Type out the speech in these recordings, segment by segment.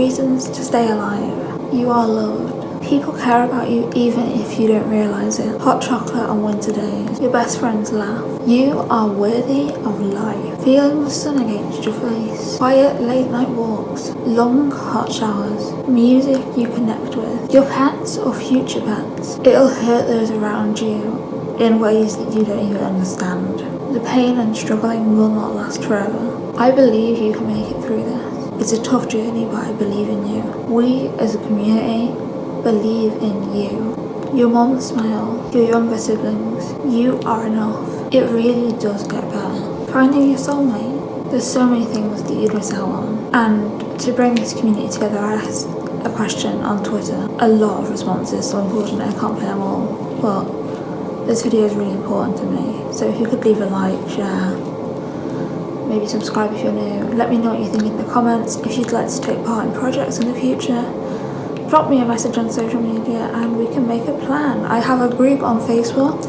reasons to stay alive. You are loved. People care about you even if you don't realise it. Hot chocolate on winter days. Your best friends laugh. You are worthy of life. Feeling the sun against your face. Quiet late night walks. Long hot showers. Music you connect with. Your pets or future pets. It'll hurt those around you in ways that you don't even understand. The pain and struggling will not last forever. I believe you can make it through. It's a tough journey, but I believe in you. We as a community believe in you. Your mom smile, your younger siblings, you are enough. It really does get better. Finding your soulmate, there's so many things that you'd miss out on. And to bring this community together, I asked a question on Twitter. A lot of responses, so unfortunately I can't play them all. But this video is really important to me. So if you could leave a like, share, maybe subscribe if you're new. Let me know what you think in the comments. If you'd like to take part in projects in the future, drop me a message on social media and we can make a plan. I have a group on Facebook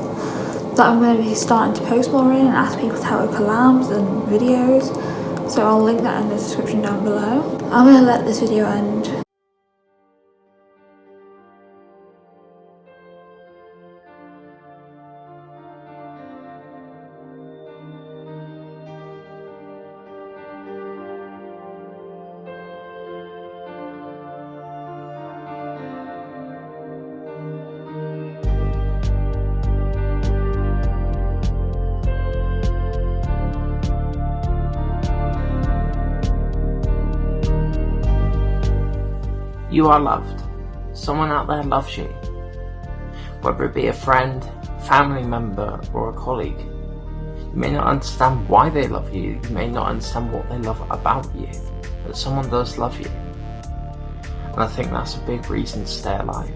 that I'm going to be starting to post more in and ask people to help with collabs and videos. So I'll link that in the description down below. I'm going to let this video end. You are loved. Someone out there loves you. Whether it be a friend, family member, or a colleague. You may not understand why they love you, you may not understand what they love about you, but someone does love you. And I think that's a big reason to stay alive.